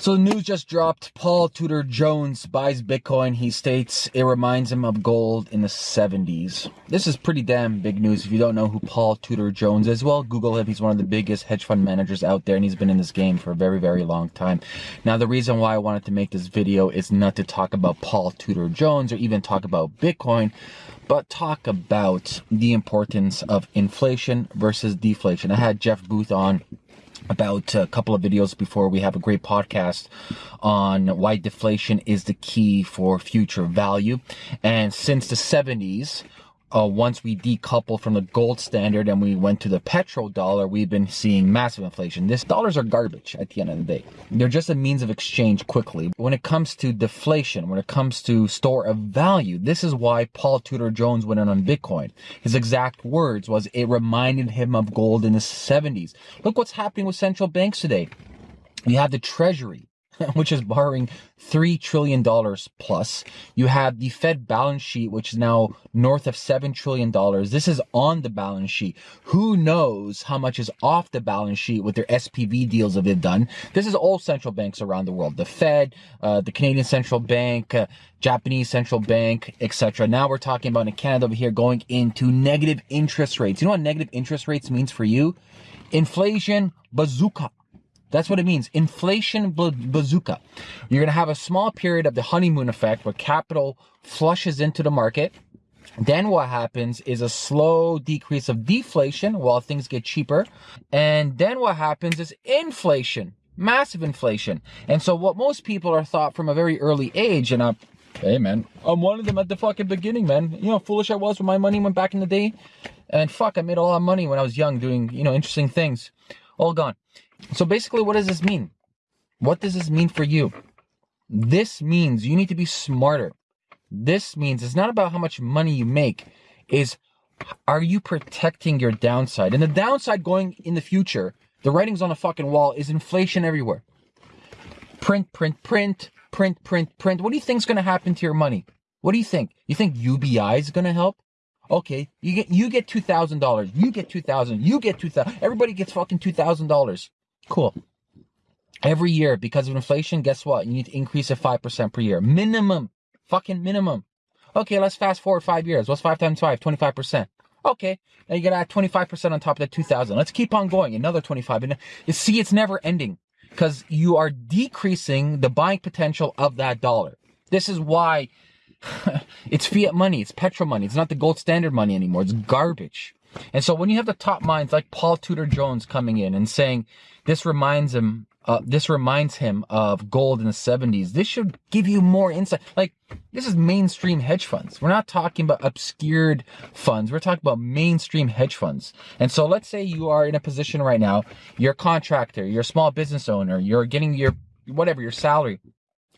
So the news just dropped. Paul Tudor Jones buys Bitcoin. He states it reminds him of gold in the 70s. This is pretty damn big news. If you don't know who Paul Tudor Jones is, well, Google him. He's one of the biggest hedge fund managers out there, and he's been in this game for a very, very long time. Now, the reason why I wanted to make this video is not to talk about Paul Tudor Jones or even talk about Bitcoin, but talk about the importance of inflation versus deflation. I had Jeff Booth on about a couple of videos before we have a great podcast on why deflation is the key for future value. And since the 70s, uh, once we decouple from the gold standard and we went to the petrodollar, we've been seeing massive inflation. This dollars are garbage at the end of the day. They're just a means of exchange quickly. When it comes to deflation, when it comes to store of value, this is why Paul Tudor Jones went in on Bitcoin. His exact words was it reminded him of gold in the 70s. Look what's happening with central banks today. You have the treasury which is borrowing $3 trillion plus. You have the Fed balance sheet, which is now north of $7 trillion. This is on the balance sheet. Who knows how much is off the balance sheet with their SPV deals that they've done. This is all central banks around the world. The Fed, uh, the Canadian Central Bank, uh, Japanese Central Bank, etc. Now we're talking about in Canada over here going into negative interest rates. You know what negative interest rates means for you? Inflation bazooka. That's what it means. Inflation bazooka. You're going to have a small period of the honeymoon effect where capital flushes into the market. Then what happens is a slow decrease of deflation while things get cheaper. And then what happens is inflation, massive inflation. And so what most people are thought from a very early age, and I'm, hey man, I'm one of them at the fucking beginning, man. You know foolish I was when my money went back in the day? And fuck, I made a lot of money when I was young doing, you know, interesting things. All gone. So basically, what does this mean? What does this mean for you? This means you need to be smarter. This means it's not about how much money you make, is are you protecting your downside? And the downside going in the future, the writing's on the fucking wall, is inflation everywhere. Print, print, print, print, print, print. What do you think's gonna happen to your money? What do you think? You think UBI is gonna help? Okay, you get you get two thousand dollars. You get two thousand. You get two thousand. Everybody gets fucking two thousand dollars. Cool. Every year, because of inflation, guess what? You need to increase it 5% per year. Minimum. Fucking minimum. Okay, let's fast forward five years. What's five times five? 25%. Okay, now you gotta add 25% on top of that 2000. Let's keep on going. Another 25. And you see, it's never ending because you are decreasing the buying potential of that dollar. This is why it's fiat money. It's petro money. It's not the gold standard money anymore. It's garbage. And so when you have the top minds like Paul Tudor Jones coming in and saying this reminds him, uh, this reminds him of gold in the 70s, this should give you more insight. Like this is mainstream hedge funds. We're not talking about obscured funds. We're talking about mainstream hedge funds. And so let's say you are in a position right now, you're a contractor, you're a small business owner, you're getting your whatever, your salary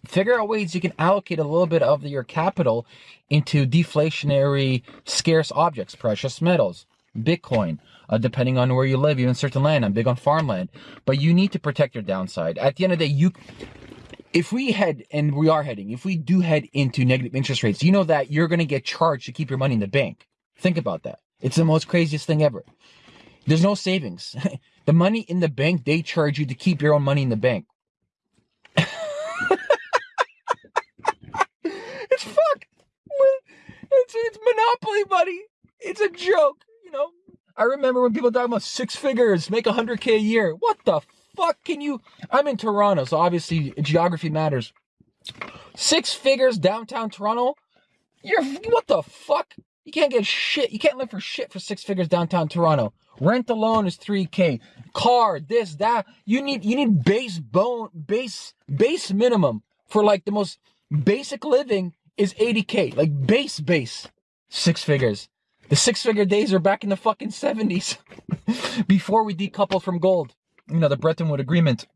figure out ways you can allocate a little bit of your capital into deflationary scarce objects, precious metals, Bitcoin, uh, depending on where you live, even certain land. I'm big on farmland, but you need to protect your downside. At the end of the day, you, if we head, and we are heading, if we do head into negative interest rates, you know that you're going to get charged to keep your money in the bank. Think about that. It's the most craziest thing ever. There's no savings. the money in the bank, they charge you to keep your own money in the bank. it's fucked. It's, it's monopoly money. It's a joke you know, I remember when people talk about six figures, make a hundred K a year. What the fuck can you? I'm in Toronto, so obviously geography matters. Six figures downtown Toronto? You're, what the fuck? You can't get shit. You can't live for shit for six figures downtown Toronto. Rent alone is 3K. Car, this, that. You need, you need base bone, base, base minimum for like the most basic living is 80K. Like base, base. Six figures. The six figure days are back in the fucking 70s before we decoupled from gold. You know, the Bretton Woods Agreement.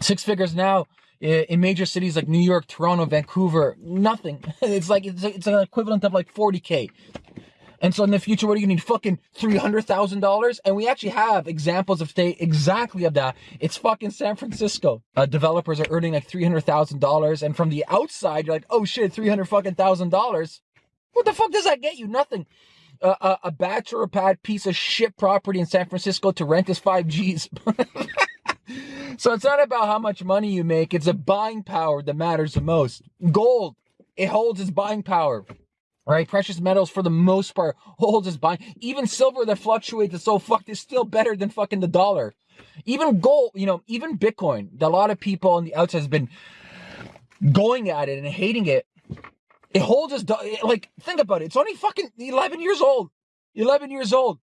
Six figures now in major cities like New York, Toronto, Vancouver, nothing. It's like, it's, it's an equivalent of like 40K. And so in the future, what do you need? Fucking $300,000? And we actually have examples of state exactly of that. It's fucking San Francisco. Uh, developers are earning like $300,000. And from the outside, you're like, oh shit, 300 fucking thousand dollars. What the fuck does that get you? Nothing a, a bachelor pad piece of shit property in San Francisco to rent is 5 Gs. so it's not about how much money you make, it's a buying power that matters the most. Gold, it holds its buying power. Right, precious metals for the most part holds its buying. Even silver that fluctuates is so fucked is still better than fucking the dollar. Even gold, you know, even Bitcoin, a lot of people on the outside has been going at it and hating it. It holds its like think about it. It's only fucking 11 years old. 11 years old.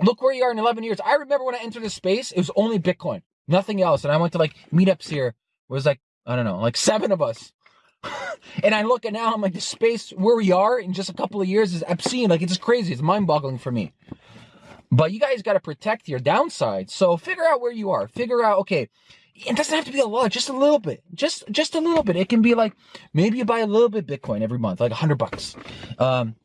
Look where you are in 11 years. I remember when I entered the space, it was only Bitcoin, nothing else. And I went to like meetups here. It was like, I don't know, like seven of us. and I look at now, I'm like, the space where we are in just a couple of years is obscene. Like, it's just crazy. It's mind boggling for me. But you guys got to protect your downside. So figure out where you are. Figure out, okay, it doesn't have to be a lot, just a little bit. Just just a little bit. It can be like maybe you buy a little bit Bitcoin every month, like a hundred bucks. Um,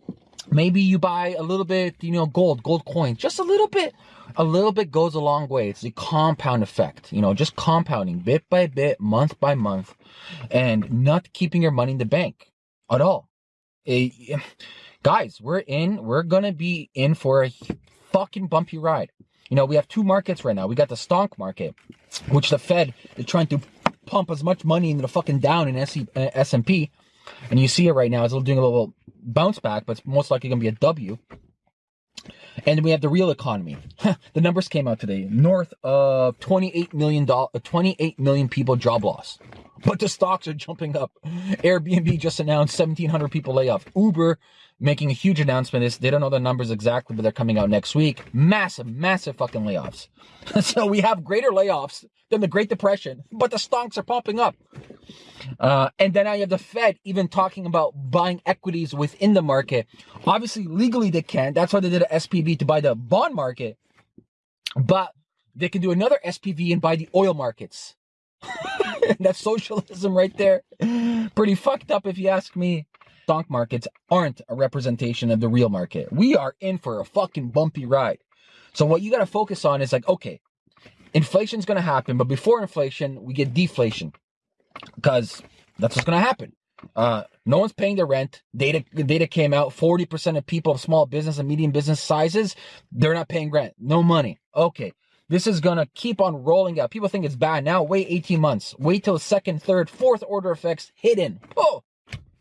maybe you buy a little bit, you know, gold, gold coins, just a little bit. A little bit goes a long way. It's the compound effect, you know, just compounding bit by bit, month by month, and not keeping your money in the bank at all. It, guys, we're in, we're gonna be in for a fucking bumpy ride. You know, we have two markets right now. We got the stock market, which the Fed is trying to pump as much money into the fucking down in S&P. Uh, and you see it right now. It's doing a little bounce back, but it's most likely going to be a W. And we have the real economy. the numbers came out today. North of 28 million, uh, 28 million people job loss. But the stocks are jumping up. Airbnb just announced 1,700 people layoff. Uber making a huge announcement. They don't know the numbers exactly, but they're coming out next week. Massive, massive fucking layoffs. so we have greater layoffs than the Great Depression, but the stocks are pumping up. Uh, and then you have the Fed even talking about buying equities within the market. Obviously, legally they can't. That's why they did an SPV to buy the bond market. But they can do another SPV and buy the oil markets. That's socialism right there. Pretty fucked up if you ask me. Stock markets aren't a representation of the real market. We are in for a fucking bumpy ride. So what you got to focus on is like, okay, inflation's going to happen, but before inflation, we get deflation because that's what's going to happen. Uh, no one's paying their rent. Data data came out. Forty percent of people of small business and medium business sizes, they're not paying rent. No money. Okay, this is gonna keep on rolling out. People think it's bad now. Wait 18 months. Wait till second, third, fourth order effects hidden. Oh,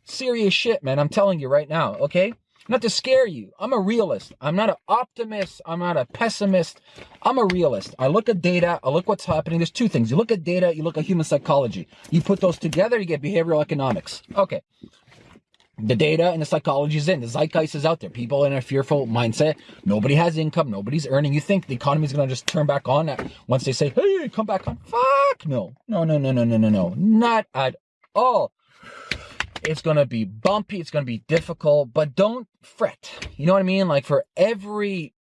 serious shit, man. I'm telling you right now. Okay, not to scare you. I'm a realist. I'm not an optimist. I'm not a pessimist. I'm a realist. I look at data. I look what's happening. There's two things. You look at data, you look at human psychology. You put those together, you get behavioral economics. Okay. The data and the psychology is in. The zeitgeist is out there. People in a fearful mindset. Nobody has income. Nobody's earning. You think the economy is going to just turn back on once they say, hey, come back on? Fuck no. No, no, no, no, no, no, no. Not at all. It's going to be bumpy. It's going to be difficult, but don't fret. You know what I mean? Like for every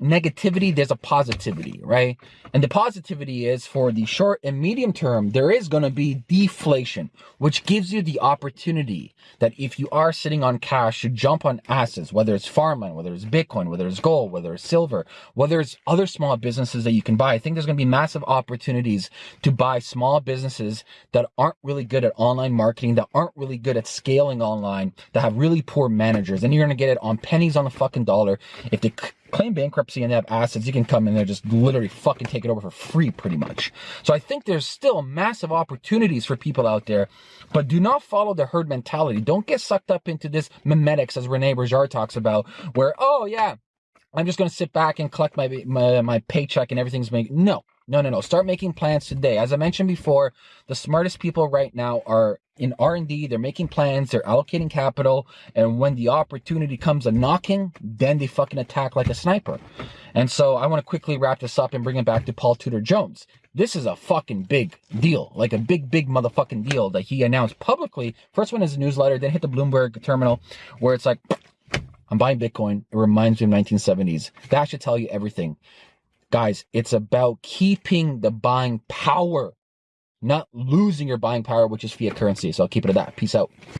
negativity, there's a positivity, right? And the positivity is for the short and medium term, there is going to be deflation, which gives you the opportunity that if you are sitting on cash to jump on assets, whether it's farmland, whether it's Bitcoin, whether it's gold, whether it's silver, whether it's other small businesses that you can buy. I think there's going to be massive opportunities to buy small businesses that aren't really good at online marketing, that aren't really good at scaling online, that have really poor managers. And you're going to get it on pennies on the fucking dollar if they claim bankruptcy and they have assets, you can come in there just literally fucking take it over for free pretty much. So I think there's still massive opportunities for people out there, but do not follow the herd mentality. Don't get sucked up into this memetics as Rene Girard talks about where, oh yeah, I'm just going to sit back and collect my, my, my paycheck and everything's made. No, no, no, no. Start making plans today. As I mentioned before, the smartest people right now are in R&D. They're making plans. They're allocating capital. And when the opportunity comes a knocking, then they fucking attack like a sniper. And so I want to quickly wrap this up and bring it back to Paul Tudor Jones. This is a fucking big deal, like a big, big motherfucking deal that he announced publicly. First one is a newsletter, then hit the Bloomberg terminal where it's like, I'm buying Bitcoin. It reminds me of 1970s. That should tell you everything. Guys, it's about keeping the buying power, not losing your buying power, which is fiat currency. So I'll keep it at that. Peace out.